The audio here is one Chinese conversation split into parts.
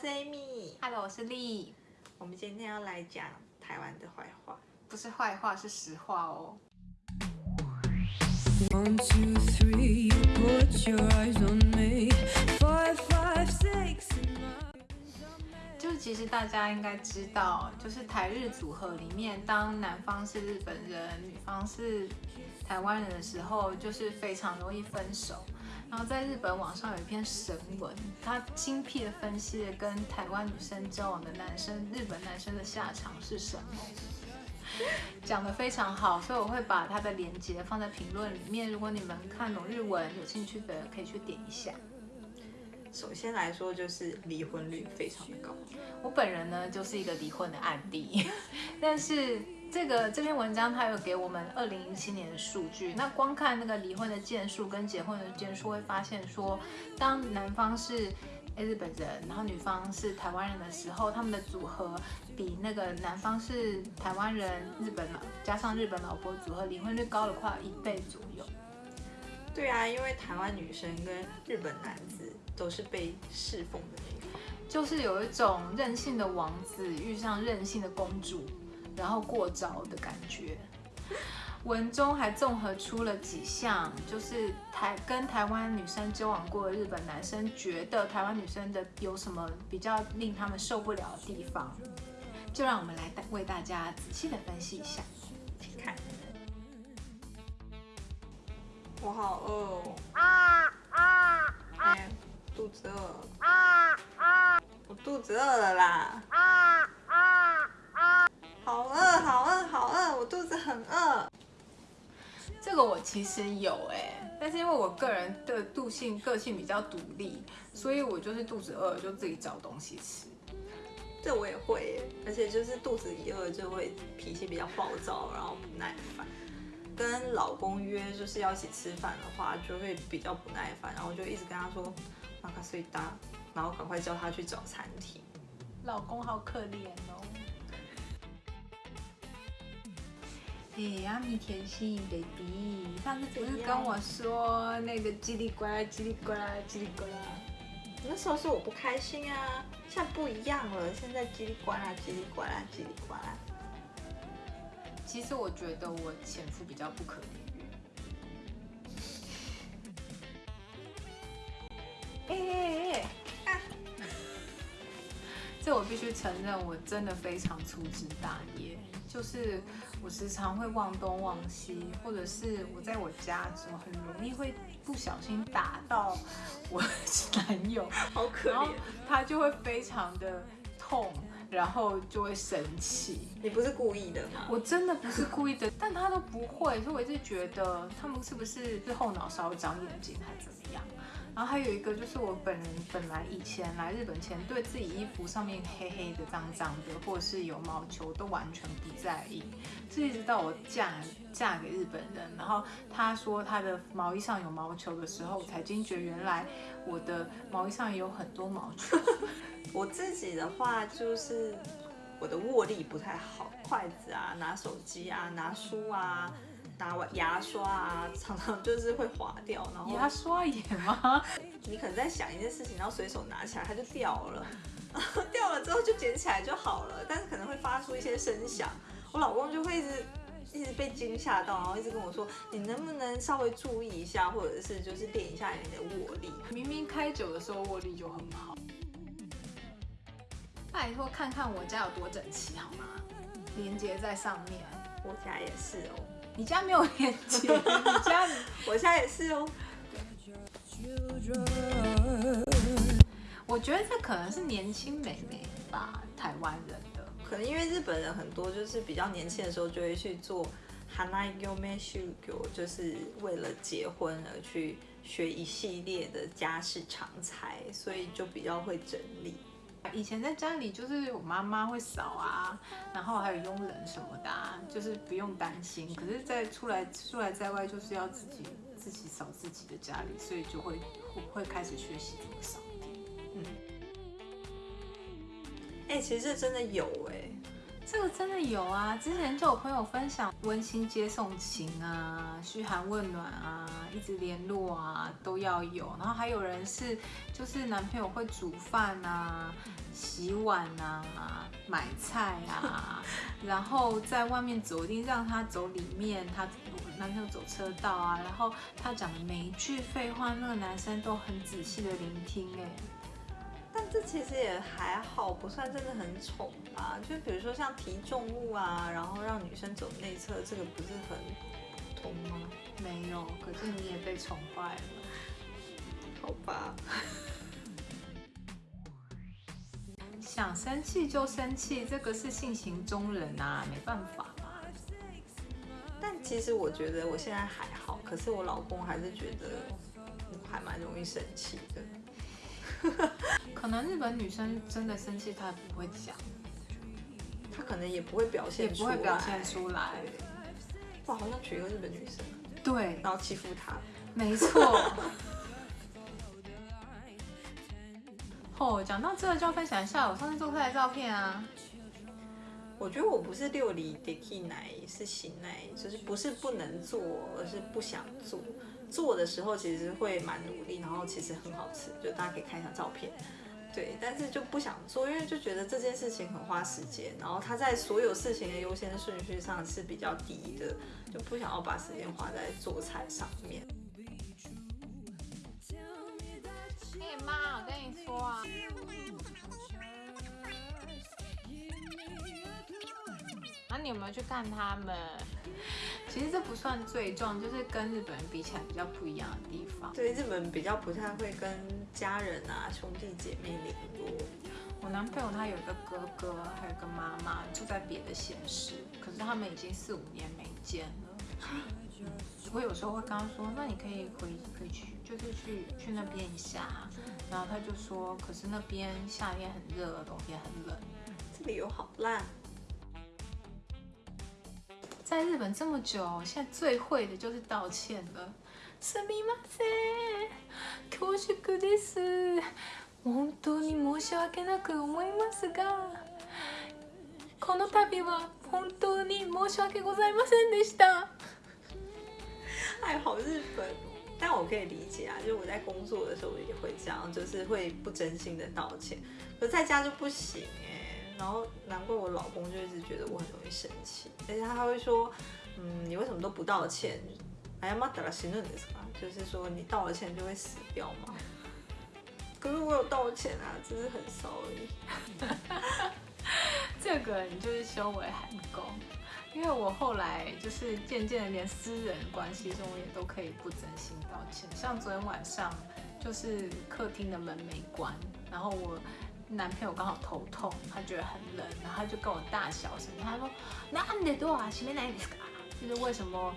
是 Amy。Hello，我是丽，我们今天要来讲台湾的坏话。不是坏话，是实话哦。One, two, three, put your eyes on me. Five, five, six, 就其实大家应该知道，就是台日组合里面，当男方是日本人，女方是台湾人的时候，就是非常容易分手。然后在日本网上有一篇神文，他精辟的分析了跟台湾女生交往的男生，日本男生的下场是什么。讲得非常好，所以我会把它的链接放在评论里面。如果你们看懂日文有兴趣的，可以去点一下。首先来说，就是离婚率非常的高。我本人呢就是一个离婚的案例，但是这个这篇文章它有给我们二零一七年的数据，那光看那个离婚的件数跟结婚的件数，会发现说，当男方是日本人，然后女方是台湾人的时候，他们的组合比那个男方是台湾人，日本老加上日本老婆组合离婚率高了快一倍左右。对啊，因为台湾女生跟日本男子都是被侍奉的那一方。就是有一种任性的王子遇上任性的公主，然后过招的感觉。文中还综合出了几项，就是台跟台湾女生交往过的日本男生觉得台湾女生的有什么比较令他们受不了的地方，就让我们来为大家仔细的分析一下。请看。我好饿哦！啊啊啊！肚子饿。啊啊！我肚子饿了啦！啊！好饿，好饿，好饿！我肚子很饿。这个我其实有哎、但是因为我个人的度性个性比较独立，所以我就是肚子饿了就自己找东西吃。这我也会耶，而且就是肚子一饿就会脾气比较暴躁，然后不耐烦。跟老公约就是要一起吃饭的话，就会比较不耐烦，然后就一直跟他说“马卡睡搭”，然后赶快叫他去找餐厅。老公好可怜哦。哎，阿米甜心 baby，上次不是跟我说那个叽里呱啦、叽里呱啦、叽里呱啦？那时候是我不开心啊，现在不一样了，现在叽里呱啦、叽里呱啦、叽里呱啦。其实我觉得我前夫比较不可理喻。哎哎哎！啊 这我必须承认，我真的非常粗枝大叶。就是我时常会忘东忘西，或者是我在我家的时候，很容易会不小心打到我男友，好可怜，他就会非常的痛，然后就会生气。你不是故意的吗？我真的不是故意的，但他都不会，所以我一直觉得他们是不是是后脑勺长眼睛还是怎么样？然后还有一个就是我本人本来以前来日本前，对自己衣服上面黑黑的、脏脏的，或者是有毛球，都完全不在意。这一直到我嫁嫁给日本人，然后他说他的毛衣上有毛球的时候，我才惊觉原来我的毛衣上也有很多毛球。我自己的话就是我的握力不太好，筷子啊、拿手机啊、拿书啊、拿牙刷啊，常常就是会滑掉，然后牙刷也吗？你可能在想一件事情，然后随手拿起来它就掉了，掉了之后就捡起来就好了，但是可能会发出一些声响，我老公就会一直。一直被惊吓到，然后一直跟我说：“你能不能稍微注意一下，或者是就是练一下你的握力？”明明开酒的时候握力就很好。拜托看看我家有多整齐好吗？连接在上面。我家也是哦，你家没有连接，你家 我家也是哦。我觉得这可能是年轻美眉吧，台湾人的。可能因为日本人很多就是比较年轻的时候就会去做 hanai yome shugyo，就是为了结婚而去学一系列的家事常才，所以就比较会整理。以前在家里就是我妈妈会扫啊，然后还有佣人什么的、啊，就是不用担心。可是，在出来出来在外，就是要自己自己扫自己的家里，所以就会会会开始学习怎么扫地。嗯，哎、其实真的有哎、这个真的有啊！之前就有朋友分享温馨接送情啊、嘘寒问暖啊、一直联络啊，都要有。然后还有人是就是男朋友会煮饭啊，洗碗啊、买菜啊，然后在外面走，一定让他走里面，他男朋友走车道啊，然后他讲的每一句废话，那个男生都很仔细的聆听，哎，但这其实也还好，不算真的很宠吧。就比如说像提重物啊，然后让女生走内侧，这个不是很普通吗？没有，可是你也被宠坏了。好吧，想生气就生气，这个是性情中人啊，没办法嘛。但其实我觉得我现在还好，可是我老公还是觉得我还蛮容易生气的。可能日本女生真的生气，她也不会讲，她可能也不会表现也不会表现出来。对哇，好像娶一个日本女生，对，然后欺负她。没错。哦，讲到这个就要分享一下我上次做出来的照片啊。我觉得我不是六里 d e k 奶，是行奶，就是不是不能做，而是不想做。做的时候其实会蛮努力，然后其实很好吃，就大家可以看一下照片。对，但是就不想做，因为就觉得这件事情很花时间，然后它在所有事情的优先顺序上是比较低的，就不想要把时间花在做菜上面。哎妈，我跟你说啊，那、你有没有去看他们？其实这不算罪状，就是跟日本人比起来比较不一样的地方。对，日本比较不太会跟家人啊、兄弟姐妹联络。我男朋友他有一个哥哥，还有一个妈妈，住在别的县市，可是他们已经四五年没见了。我有时候会跟他说，那你可以回回去，就是去去那边一下。然后他就说，可是那边夏天很热，冬天很冷。这里有好烂。在日本这么久，现在最会的就是道歉了。すみません、恐縮です。本当に申し訳なく思いますが、この度は本当に申し訳ございませんでした。爱好日本哦，但我可以理解啊，就是我在工作的时候也会这样，就是会不真心的道歉，可在家就不行哎。 然后难怪我老公就一直觉得我很容易生气，而且他还会说，嗯，你为什么都不道歉？哎呀妈，打了行论的是吧？就是说你道了歉就会死掉吗？可是我有道歉啊，只是很少而已。这个你就是修为还不够，因为我后来就是渐渐的连私人关系中也都可以不真心道歉。像昨天晚上，就是客厅的门没关，然后我男朋友刚好头痛，他觉得很冷，然后他就跟我大小声，他说：“那你的door 啊，前面哪里是就是为什么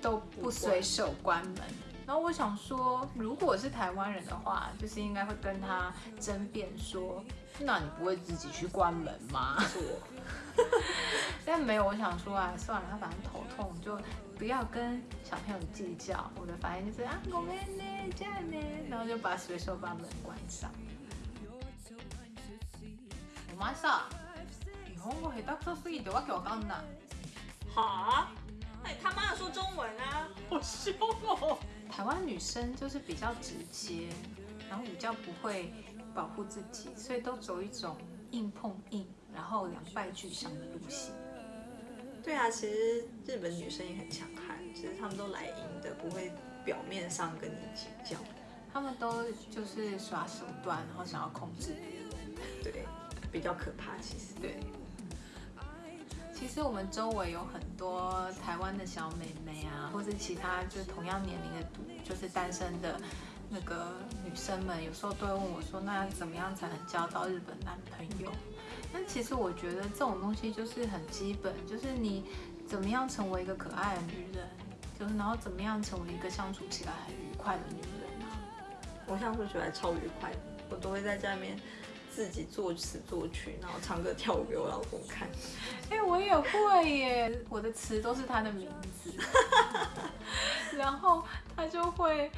都不随手关门？”然后我想说，如果是台湾人的话，就是应该会跟他争辩说，那你不会自己去关门吗？是我，但没有，我想说啊，算了，他反正头痛，就不要跟小朋友计较。我的反应就是啊，ごめんね、じゃあね，然后就把随手把门关上。 お前さ、日本語下手くそすぎてわけわかんない。好，那你他妈的说中文啊！好凶哦！台湾女生就是比较直接，然后比较不会保护自己，所以都走一种硬碰硬，然后两败俱伤的路线。对啊，其实日本女生也很强悍，其实她们都来硬的，不会表面上跟你计较。他们都就是耍手段，然后想要控制别人。对， 比较可怕。其实，对，其实我们周围有很多台湾的小妹妹啊，或是其他就是同样年龄的独，就是单身的那个女生们，有时候都会问我说，那怎么样才能交到日本男朋友？但其实我觉得这种东西就是很基本，就是你怎么样成为一个可爱的女人，就是然后怎么样成为一个相处起来很愉快的女人啊。我相处起来超愉快的，我都会在家里面自己作词作曲，然后唱歌跳舞给我老公看。哎、我也会耶，我的词都是他的名字，然后他就会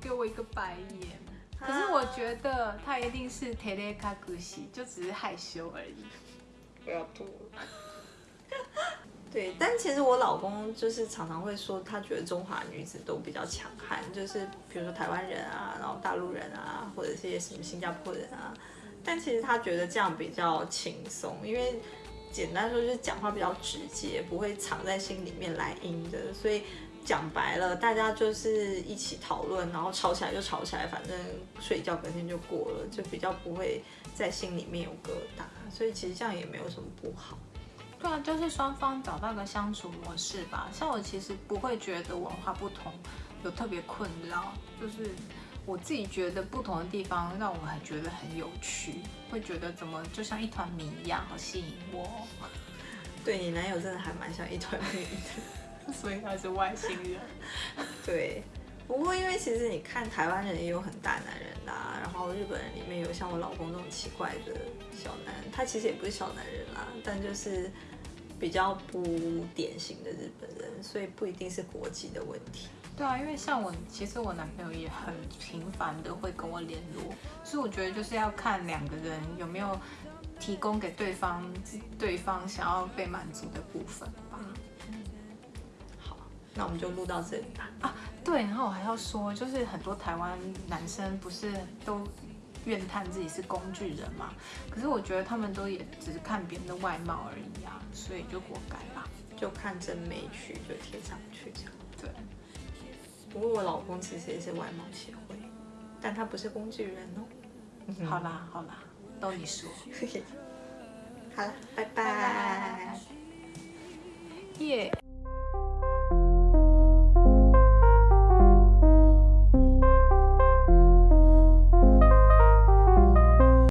给我一个白眼。可是我觉得他一定是 t e l e k a g u s i 就只是害羞而已。不要吐了。对，但其实我老公就是常常会说，他觉得中华女子都比较强悍，就是比如说台湾人啊，然后大陆人啊，或者是些什么新加坡人啊，但其实他觉得这样比较轻松，因为简单说就是讲话比较直接，不会藏在心里面来阴的，所以讲白了，大家就是一起讨论，然后吵起来就吵起来，反正睡觉隔天就过了，就比较不会在心里面有疙瘩，所以其实这样也没有什么不好。对啊，就是双方找到个相处模式吧。像我其实不会觉得文化不同有特别困扰，就是我自己觉得不同的地方让我很觉得很有趣，会觉得怎么就像一团谜一样，好吸引我哦。对你男友真的还蛮像一团谜的。所以他是外星人。对，不过因为其实你看台湾人也有很大男人啦、然后日本人里面有像我老公这种奇怪的小男，他其实也不是小男人啦，但就是比较不典型的日本人，所以不一定是国籍的问题。对啊，因为像我，其实我男朋友也很频繁的会跟我联络，所以我觉得就是要看两个人有没有提供给对方对方想要被满足的部分吧。好，那我们就录到这里吧。对，然后我还要说，就是很多台湾男生不是都怨叹自己是工具人嘛？可是我觉得他们都也只是看别人的外貌而已啊，所以就活该吧，就看真没趣，就贴上去这样。对。不过我老公其实也是外貌协会，但他不是工具人哦。好啦好啦，都你说。嘿嘿。好啦，拜拜。耶。